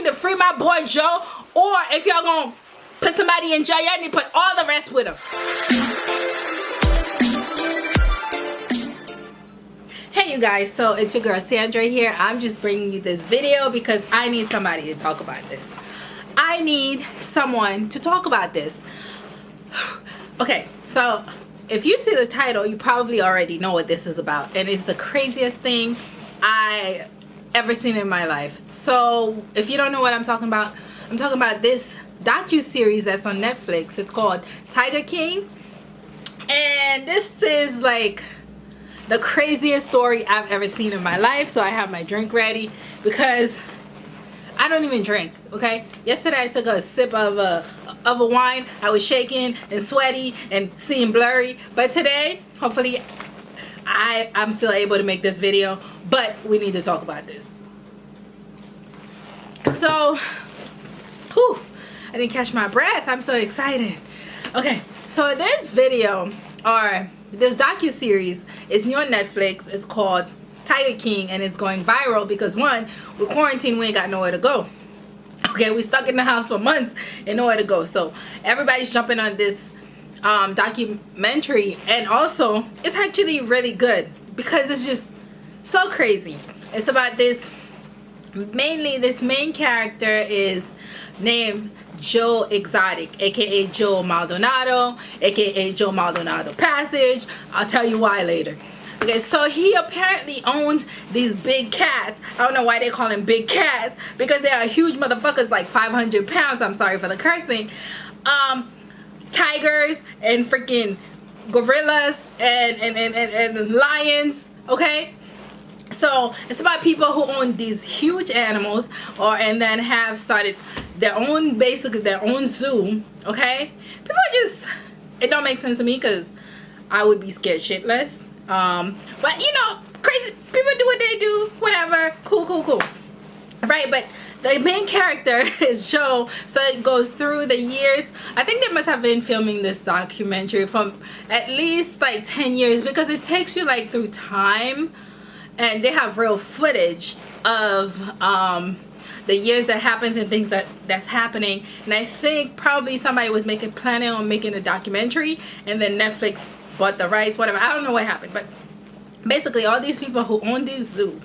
need to free my boy Joe, or if y'all gonna put somebody in jail, y'all need to put all the rest with him. Hey you guys, so it's your girl Sandra here. I'm just bringing you this video because I need somebody to talk about this. I need someone to talk about this. okay, so if you see the title, you probably already know what this is about. And it's the craziest thing I ever seen in my life. So if you don't know what I'm talking about, I'm talking about this docu-series that's on Netflix. It's called Tiger King. And this is like the craziest story I've ever seen in my life. So I have my drink ready because I don't even drink, okay? Yesterday I took a sip of a, of a wine. I was shaking and sweaty and seeing blurry. But today, hopefully, I, I'm still able to make this video. But we need to talk about this. So, whew, I didn't catch my breath. I'm so excited. Okay, so this video, or this docu-series, is new on Netflix. It's called Tiger King and it's going viral because one, with quarantine, we ain't got nowhere to go. Okay, we stuck in the house for months and nowhere to go. So everybody's jumping on this um, documentary and also it's actually really good because it's just so crazy. It's about this, mainly this main character is named Joe Exotic, aka Joe Maldonado, aka Joe Maldonado Passage. I'll tell you why later. Okay, so he apparently owns these big cats. I don't know why they call them big cats because they are huge motherfuckers like 500 pounds. I'm sorry for the cursing. Um, tigers and freaking gorillas and, and, and, and, and lions, okay? So it's about people who own these huge animals or and then have started their own basically their own zoo, okay? People just it don't make sense to me because I would be scared shitless um, but you know, crazy people do what they do, whatever. Cool, cool, cool. Right, but the main character is Joe, so it goes through the years. I think they must have been filming this documentary from at least like 10 years because it takes you like through time and they have real footage of um, the years that happens and things that that's happening and I think probably somebody was making planning on making a documentary and then Netflix bought the rights, whatever. I don't know what happened, but basically all these people who own this zoo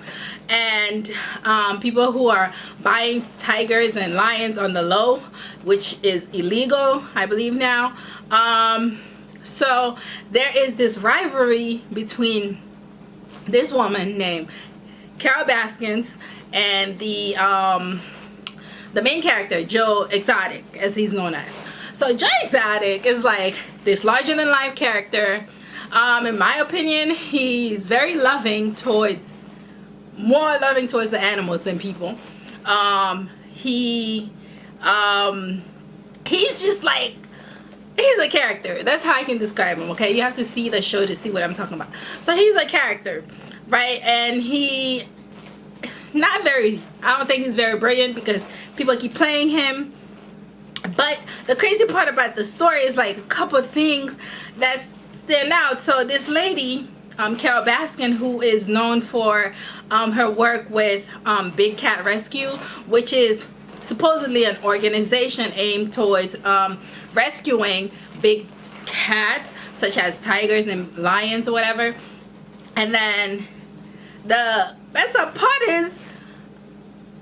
and um, people who are buying tigers and lions on the low which is illegal I believe now um, so there is this rivalry between this woman named Carole Baskins and the um, the main character Joe Exotic as he's known as so Joe Exotic is like this larger than life character. Um, in my opinion, he's very loving towards, more loving towards the animals than people. Um, he, um, he's just like, he's a character. That's how I can describe him, okay? You have to see the show to see what I'm talking about. So he's a character, right? And he, not very, I don't think he's very brilliant because people keep playing him but the crazy part about the story is like a couple things that stand out so this lady um, Carole Baskin who is known for um, her work with um, Big Cat Rescue which is supposedly an organization aimed towards um, rescuing big cats such as tigers and lions or whatever and then the best part is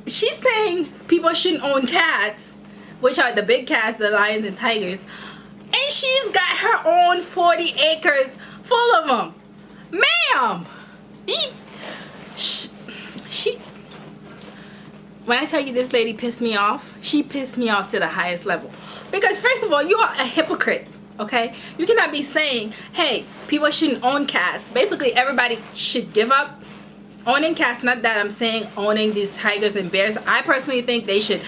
she's saying people shouldn't own cats which are the big cats, the lions and tigers. And she's got her own 40 acres full of them. Ma'am! She, she, when I tell you this lady pissed me off, she pissed me off to the highest level. Because first of all, you are a hypocrite okay you cannot be saying hey people shouldn't own cats basically everybody should give up owning cats not that i'm saying owning these tigers and bears i personally think they should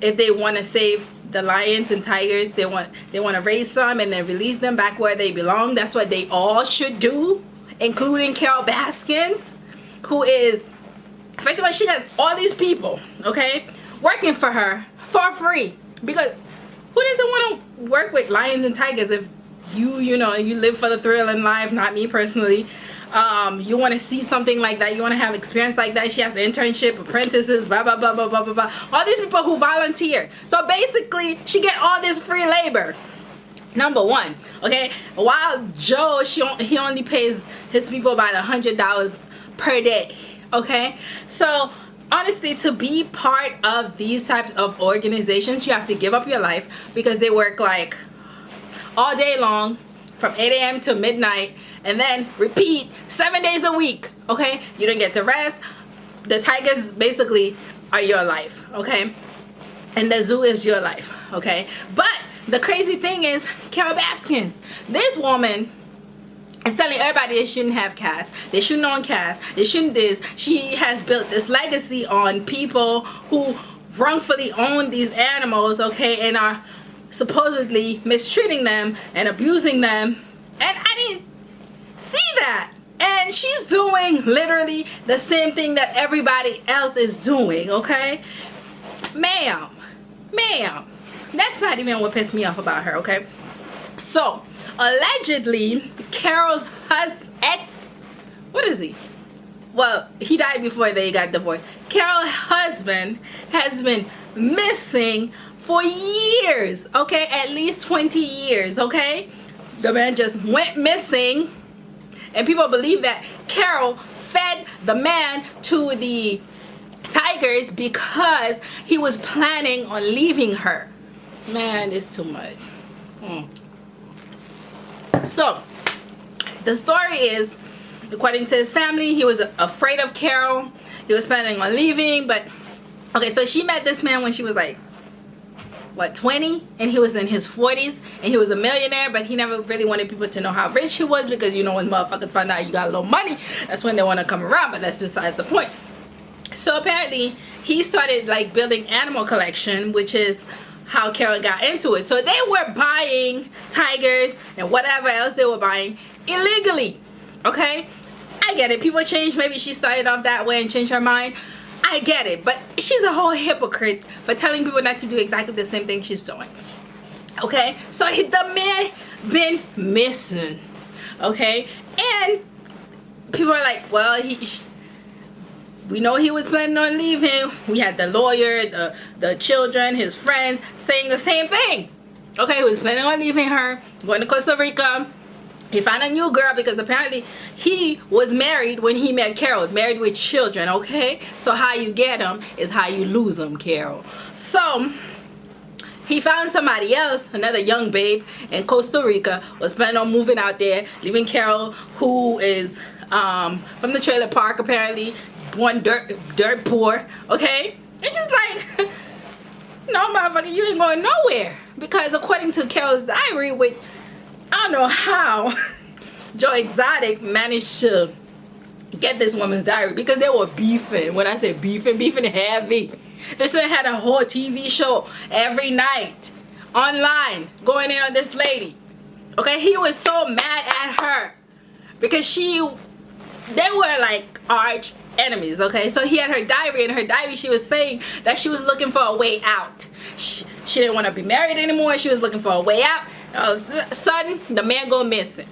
if they want to save the lions and tigers they want they want to raise some and then release them back where they belong. That's what they all should do including Carole Baskins who is first of all she has all these people okay working for her for free. Because who doesn't want to work with lions and tigers if you you know you live for the thrill in life not me personally um, you want to see something like that you want to have experience like that she has the internship apprentices blah blah blah blah blah blah blah. All these people who volunteer. So basically she get all this free labor. Number one okay while joe she he only pays his people about a hundred dollars per day okay? So honestly to be part of these types of organizations you have to give up your life because they work like all day long from 8 a.m. to midnight and then repeat seven days a week okay? You don't get to rest. The tigers basically are your life okay? And the zoo is your life okay? But the crazy thing is Carole Baskins this woman is telling everybody they shouldn't have cats they shouldn't own cats they shouldn't this. She has built this legacy on people who wrongfully own these animals okay and are supposedly mistreating them and abusing them. And I didn't see that. And she's doing literally the same thing that everybody else is doing okay? Ma'am ma'am that's not even what pissed me off about her okay? So allegedly Carole's husband what is he? Well he died before they got divorced. Carole's husband has been missing for years okay? At least 20 years okay? The man just went missing. And people believe that Carole fed the man to the tigers because he was planning on leaving her. Man it's too much. Hmm. so the story is according to his family he was afraid of Carole. He was planning on leaving but okay so she met this man when she was like what 20 and he was in his 40s and he was a millionaire but he never really wanted people to know how rich he was because you know when motherfuckers find out you got a little money that's when they want to come around but that's besides the point. So apparently he started like building animal collection which is how Carole got into it. So they were buying tigers and whatever else they were buying illegally okay? I get it. People change. Maybe she started off that way and changed her mind I get it, but she's a whole hypocrite for telling people not to do exactly the same thing she's doing. Okay, so the man been missing. Okay, and people are like, well, he. We know he was planning on leaving. We had the lawyer, the the children, his friends saying the same thing. Okay, he was planning on leaving her, going to Costa Rica, he found a new girl because apparently he was married when he met Carole, married with children okay? So how you get them is how you lose them Carole. so he found somebody else another young babe in Costa Rica was planning on moving out there leaving Carole, who is um, from the trailer park apparently born dirt dirt poor okay? It's just like no motherfucker you ain't going nowhere. Because according to Carole's diary which I don't know how Joe Exotic managed to get this woman's diary because they were beefing. When I say beefing, beefing heavy. This one had a whole TV show every night online going in on this lady. Okay, he was so mad at her because she, they were like arch enemies. Okay, so he had her diary. In her diary, she was saying that she was looking for a way out. She, she didn't want to be married anymore. She was looking for a way out Oh, all of a sudden the man go missing.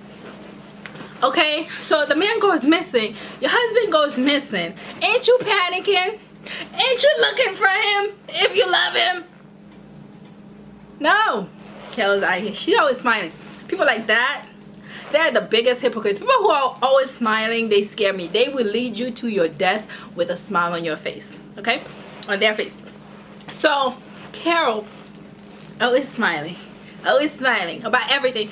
Okay so the man goes missing. Your husband goes missing. Ain't you panicking? Ain't you looking for him if you love him? No. Kelly's out here she's always smiling. People like that they're the biggest hypocrites. People who are always smiling they scare me. They will lead you to your death with a smile on your face okay? On their face. So Carole always smiling always smiling about everything.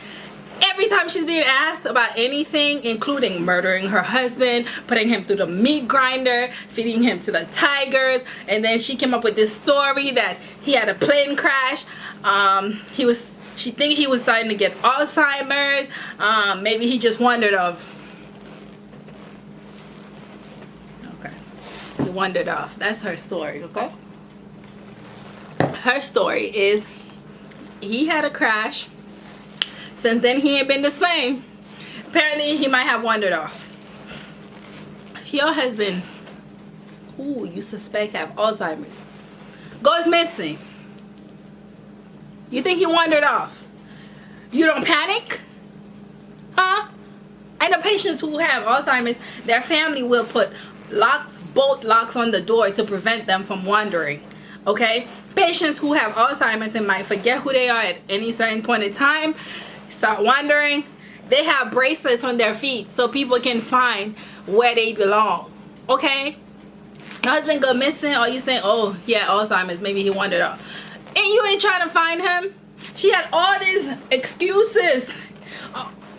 Every time she's being asked about anything including murdering her husband putting him through the meat grinder feeding him to the tigers and then she came up with this story that he had a plane crash. Um, he was she thinks he was starting to get Alzheimer's. Um, maybe he just wandered off okay. He wandered off that's her story okay? Her story is he had a crash. Since then he ain't been the same. Apparently he might have wandered off. If your husband who you suspect have Alzheimer's. Goes missing. You think he wandered off? You don't panic? Huh? And the patients who have alzheimer's their family will put locks bolt locks on the door to prevent them from wandering okay patients who have alzheimer's and might forget who they are at any certain point in time start wandering they have bracelets on their feet so people can find where they belong okay? Your husband go missing. Or you saying oh yeah alzheimer's. Maybe he wandered off. And you ain't trying to find him? She had all these excuses.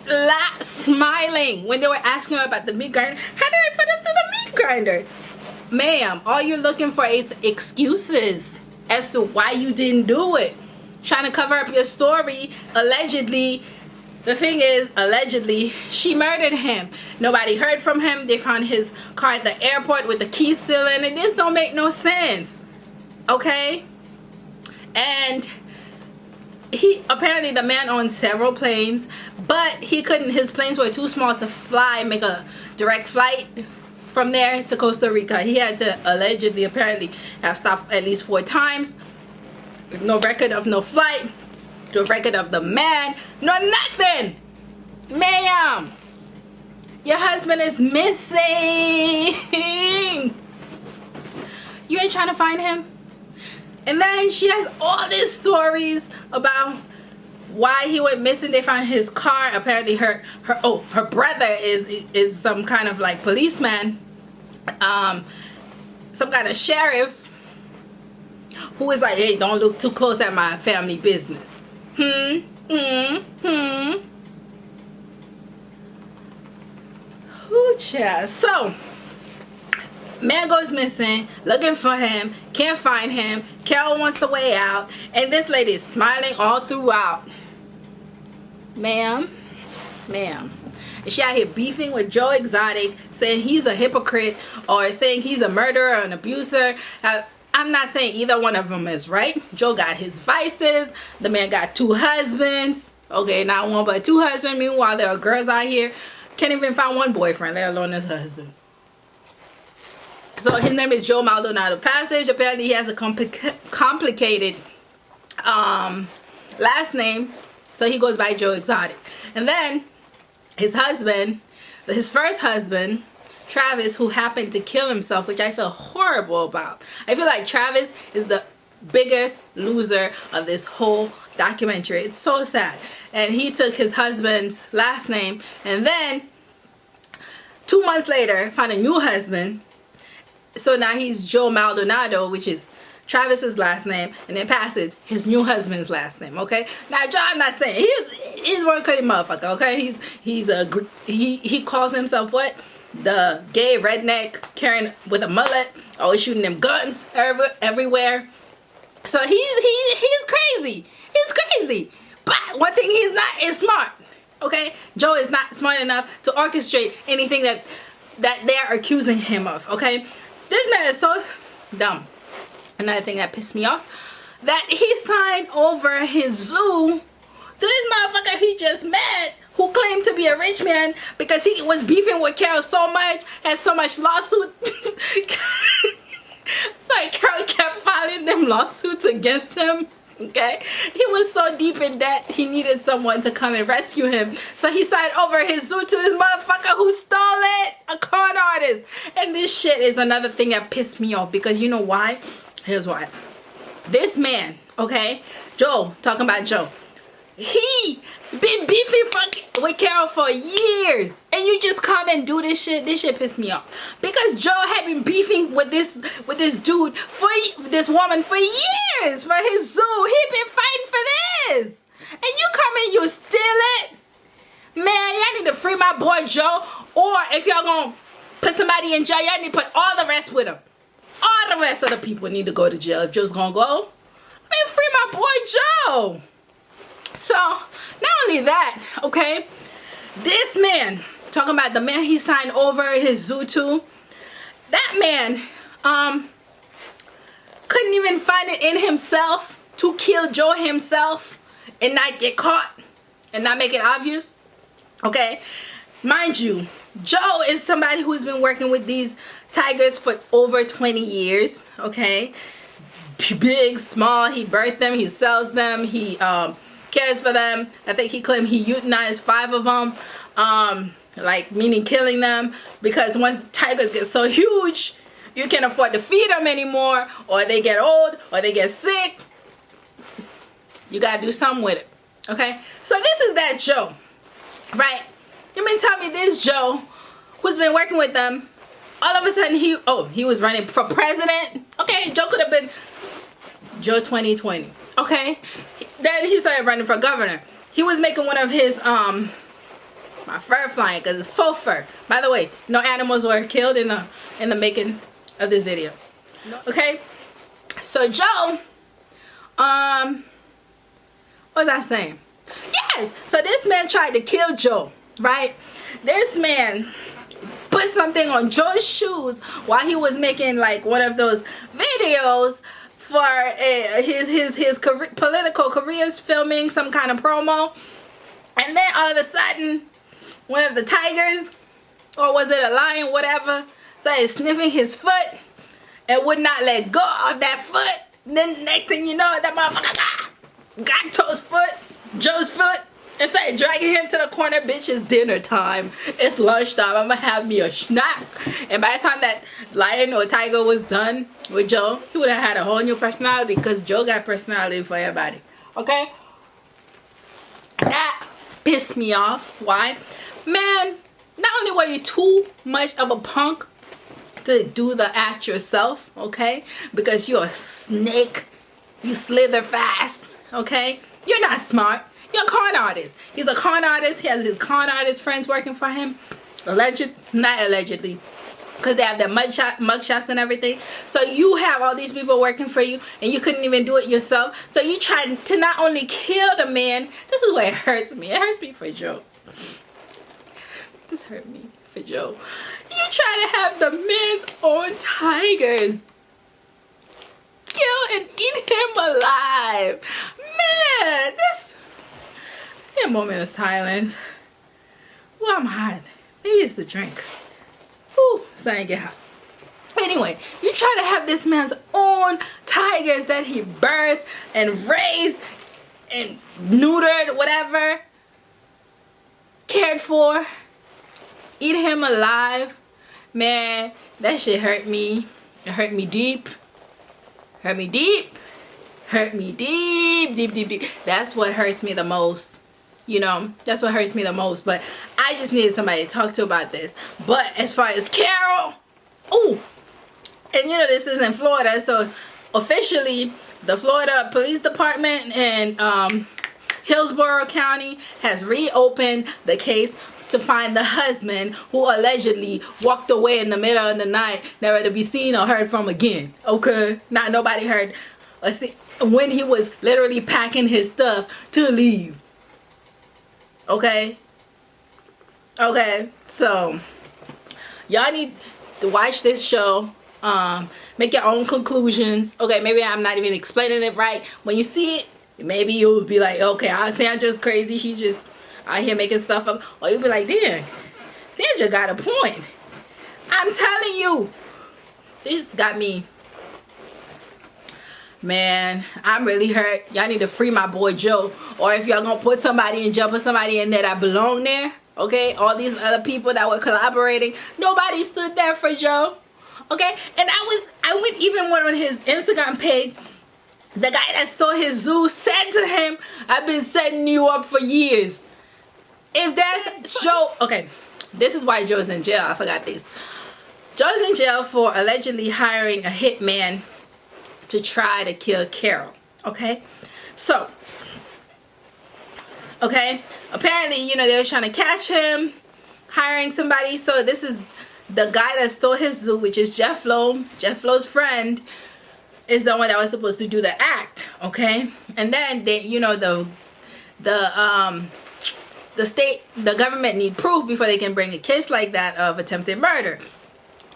La smiling. When they were asking her about the meat grinder how did i put him through the meat grinder? Ma'am all you're looking for is excuses as to why you didn't do it trying to cover up your story allegedly the thing is, allegedly, she murdered him. Nobody heard from him. They found his car at the airport with the keys still in it. This don't make no sense. Okay? And he apparently the man owned several planes, but he couldn't his planes were too small to fly, make a direct flight from there to Costa Rica. He had to allegedly apparently have stopped at least four times. No record of no flight the record of the man no nothing. Ma'am your husband is missing. You ain't trying to find him? And then she has all these stories about why he went missing. They found his car. Apparently her her oh her brother is is some kind of like policeman um some kind of sheriff who is like hey don't look too close at my family business Hmm, hmm, hmm. Ooh. So, man goes missing, looking for him, can't find him. Carole wants a way out, and this lady is smiling all throughout. Ma'am, ma'am. And she out here beefing with Joe Exotic, saying he's a hypocrite or saying he's a murderer, an abuser. Uh, I'm not saying either one of them is right. Joe got his vices. The man got two husbands. Okay, not one but two husbands. Meanwhile, there are girls out here can't even find one boyfriend, let alone his husband. So his name is Joe Maldonado Passage. Apparently he has a compli complicated um, last name. So he goes by Joe Exotic. And then his husband, his first husband, Travis who happened to kill himself which I feel horrible about. I feel like Travis is the biggest loser of this whole documentary. It's so sad. And he took his husband's last name and then two months later found a new husband. So now he's Joe Maldonado which is Travis's last name and then Passage his new husband's last name okay now John I'm not saying he's he's one crazy motherfucker okay he's he's a he he calls himself what the gay redneck carrying with a mullet, always shooting them guns every, everywhere. So he's he he's crazy. He's crazy. But one thing he's not is smart. Okay? Joe is not smart enough to orchestrate anything that that they're accusing him of. Okay? This man is so dumb. Another thing that pissed me off that he signed over his zoo. To this motherfucker he just met who claimed to be a rich man because he was beefing with Carole so much, had so much lawsuit. Sorry, Carole kept filing them lawsuits against him. Okay, he was so deep in debt he needed someone to come and rescue him. So he signed over his zoo to this motherfucker who stole it, a con artist. And this shit is another thing that pissed me off because you know why? Here's why. This man, okay, Joe, talking about Joe, he been beefing with Carole for years and you just come and do this shit? This shit pissed me off. Because Joe had been beefing with this with this dude for this woman for years for his zoo. He been fighting for this. And you come and you steal it? Man y'all need to free my boy Joe or if y'all gonna put somebody in jail y'all need to put all the rest with him all the rest of the people need to go to jail if Joe's gonna go. I mean free my boy Joe. So not only that okay this man talking about the man he signed over his zoo to that man um couldn't even find it in himself to kill joe himself and not get caught and not make it obvious okay? Mind you joe is somebody who's been working with these tigers for over 20 years okay big small he birthed them he sells them he um cares for them. I think he claimed he euthanized five of them. Um, like meaning killing them because once tigers get so huge you can't afford to feed them anymore or they get old or they get sick you gotta do something with it okay so this is that joe right you mean tell me this joe who's been working with them all of a sudden he oh he was running for president. Okay joe could have been joe 2020 okay? Then he started running for governor. He was making one of his um my fur flying because it's faux fur. By the way no animals were killed in the in the making of this video okay? So joe um what was i saying? Yes! So this man tried to kill joe right? This man put something on joe's shoes while he was making like one of those videos for uh, his his his career, political careers filming some kind of promo. And then all of a sudden one of the tigers or was it a lion whatever started sniffing his foot and would not let go of that foot. Then next thing you know that motherfucker got, got Joe's foot Joe's foot and started dragging him to the corner bitch it's dinner time. It's lunchtime i'm gonna have me a snack. And by the time that lion or tiger was done with joe he would have had a whole new personality because joe got personality for everybody. Okay? That pissed me off. Why? Man not only were you too much of a punk to do the act yourself okay? Because you're a snake. You slither fast okay? You're not smart you're a con artist. He's a con artist. He has his con artist friends working for him. Alleged not allegedly because they have their mug, shot, mug shots and everything. So you have all these people working for you and you couldn't even do it yourself. So you tried to not only kill the man this is where it hurts me. It hurts me for joe. This hurt me for Joe. You try to have the men's own tigers kill and eat him alive. Man, this a moment of silence. Well, I'm hot. Maybe it's the drink. Ooh, starting to get hot. Anyway, you try to have this man's own tigers that he birthed and raised and neutered, whatever, cared for eat him alive man that shit hurt me it hurt me deep hurt me deep hurt me deep deep deep deep that's what hurts me the most you know that's what hurts me the most but i just needed somebody to talk to about this. But as far as carol oh and you know this is in florida so officially the florida police department and um hillsborough county has reopened the case to find the husband who allegedly walked away in the middle of the night never to be seen or heard from again okay? Not nobody heard or see when he was literally packing his stuff to leave okay okay so y'all need to watch this show um make your own conclusions okay maybe i'm not even explaining it right when you see it maybe you'll be like okay just crazy she's just out here making stuff up. Or you'll be like, damn, Sandra got a point. I'm telling you. This got me. Man, I'm really hurt. Y'all need to free my boy Joe. Or if y'all gonna put somebody in jail, put somebody in there that belong there. Okay, all these other people that were collaborating, nobody stood there for Joe. Okay, and I was, I went even went on his Instagram page the guy that stole his zoo said to him, I've been setting you up for years if that's Joe, okay, this is why Joe's in jail. I forgot this. Joe's in jail for allegedly hiring a hitman to try to kill Carole. Okay, so okay, apparently you know they were trying to catch him, hiring somebody. So this is the guy that stole his zoo, which is Jeff Lowe. Jeff Lowe's friend is the one that was supposed to do the act. Okay, and then they, you know, the the um the state, the government need proof before they can bring a case like that of attempted murder,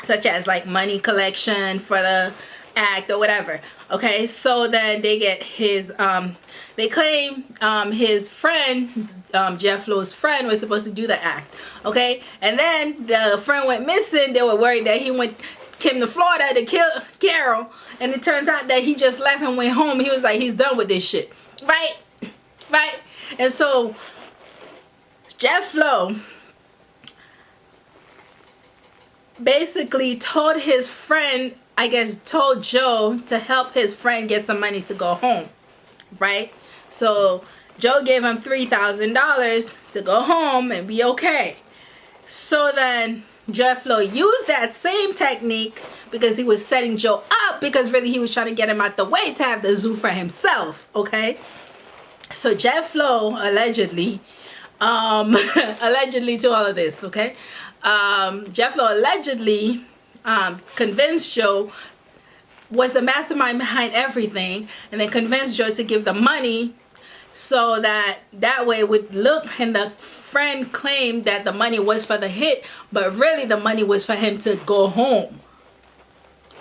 such as like money collection for the act or whatever. Okay, so then they get his, um, they claim um, his friend, um, Jeff Lowe's friend, was supposed to do the act. Okay, and then the friend went missing. They were worried that he went came to Florida to kill Carole, and it turns out that he just left and went home. He was like, he's done with this shit, right? Right? And so Jeff Lowe basically told his friend, I guess told Joe to help his friend get some money to go home, right? So Joe gave him $3,000 to go home and be okay. So then Jeff Lowe used that same technique because he was setting Joe up because really he was trying to get him out the way to have the zoo for himself, okay? So Jeff Lowe allegedly, um, allegedly to all of this, okay? Um, Jeff Lowe allegedly um, convinced Joe was the mastermind behind everything and then convinced Joe to give the money so that that way would look and the friend claimed that the money was for the hit but really the money was for him to go home.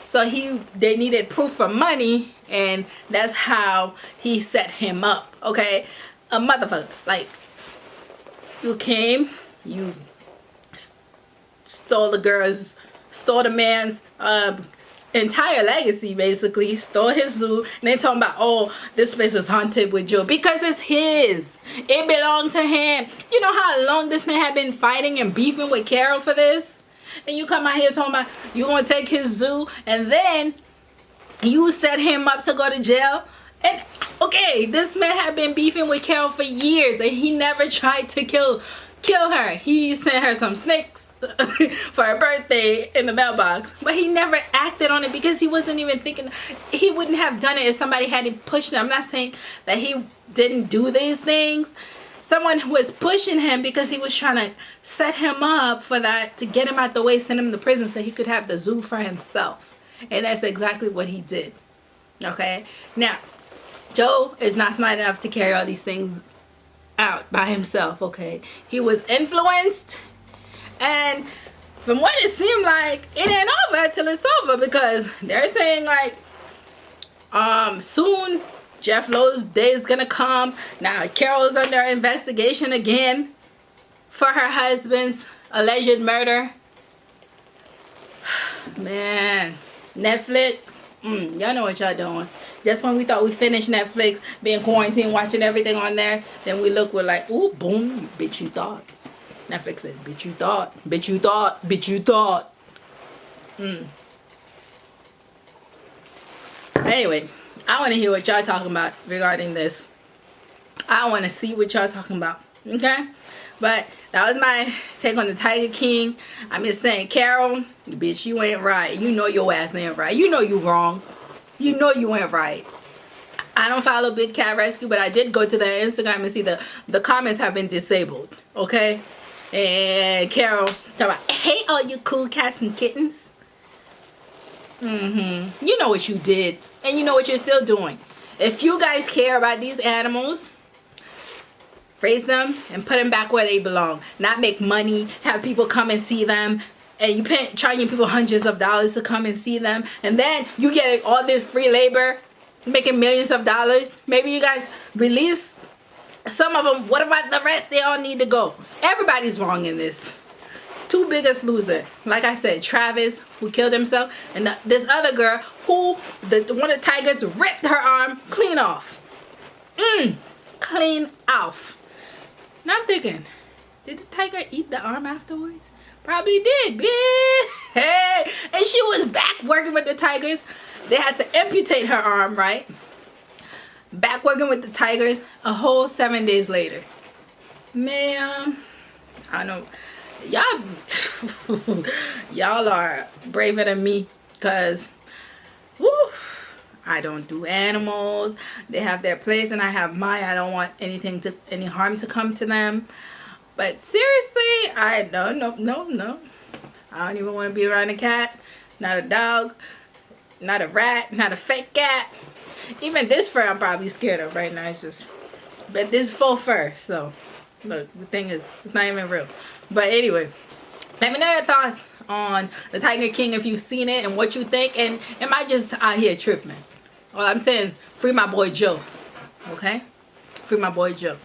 So he they needed proof for money and that's how he set him up okay? A motherfucker like you came you stole the girl's stole the man's uh, entire legacy basically. Stole his zoo. And they talking about oh this place is haunted with Joe. Because it's his. It belonged to him. You know how long this man had been fighting and beefing with Carole for this? And you come out here talking about you gonna take his zoo and then you set him up to go to jail? And okay this man had been beefing with Carole for years and he never tried to kill kill her. He sent her some snakes for her birthday in the mailbox but he never acted on it because he wasn't even thinking he wouldn't have done it if somebody hadn't pushed him. I'm not saying that he didn't do these things. Someone was pushing him because he was trying to set him up for that to get him out the way send him to prison so he could have the zoo for himself. And that's exactly what he did okay? Now joe is not smart enough to carry all these things out by himself okay? He was influenced and from what it seemed like, it ain't over till it's over because they're saying like, um, soon Jeff Lowe's day is gonna come. Now Carole's under investigation again for her husband's alleged murder. Man, Netflix, mm, y'all know what y'all doing. Just when we thought we finished Netflix, being quarantined, watching everything on there, then we look, we're like, ooh, boom, bitch, you thought. Netflix said, bitch you thought, bitch you thought, bitch you thought. Hmm. Anyway, I want to hear what y'all talking about regarding this. I want to see what y'all talking about. Okay? But that was my take on the Tiger King. I'm just saying, Carole, bitch, you ain't right. You know your ass ain't right. You know you wrong. You know you ain't right. I don't follow Big Cat Rescue, but I did go to their Instagram and see the, the comments have been disabled. Okay? And Carole talk about, hey all you cool cats and kittens. Mm-hmm. You know what you did. And you know what you're still doing. If you guys care about these animals, raise them and put them back where they belong. Not make money, have people come and see them, and you pay, charging people hundreds of dollars to come and see them, and then you get all this free labor, making millions of dollars. Maybe you guys release some of them, what about the rest? They all need to go. Everybody's wrong in this. Two biggest loser, like I said, Travis, who killed himself, and the, this other girl who, the one of the tigers ripped her arm clean off. Mmm, clean off. Now I'm thinking, did the tiger eat the arm afterwards? Probably did. Hey, and she was back working with the tigers. They had to amputate her arm, right? Back working with the Tigers a whole seven days later. Man, I know y'all y'all are braver than me because I don't do animals. They have their place and I have mine. I don't want anything to any harm to come to them. But seriously, I don't no no no. I don't even want to be around a cat, not a dog, not a rat, not a fake cat even this fur I'm probably scared of right now. It's just, but this faux fur. So, look, the thing is, it's not even real. But anyway, let me know your thoughts on the Tiger King if you've seen it and what you think. And am I just out here tripping? All I'm saying, free my boy Joe. Okay? Free my boy Joe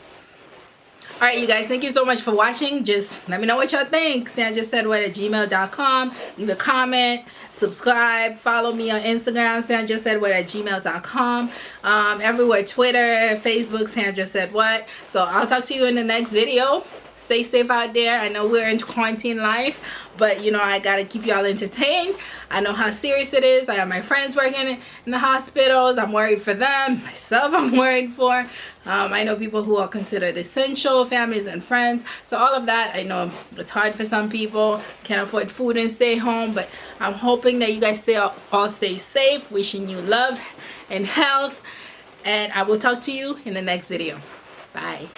all right you guys thank you so much for watching. Just let me know what y'all think. Sandra said what at gmail.com leave a comment. Subscribe. Follow me on instagram. Sandra said what at gmail.com um, everywhere twitter facebook sandra said what. So i'll talk to you in the next video. Stay safe out there. I know we're in quarantine life but you know i gotta keep y'all entertained. I know how serious it is. I have my friends working in the hospitals. I'm worried for them myself i'm worried for um, i know people who are considered essential families and friends. So all of that i know it's hard for some people can't afford food and stay home but i'm hoping that you guys stay all stay safe wishing you love and health and i will talk to you in the next video. Bye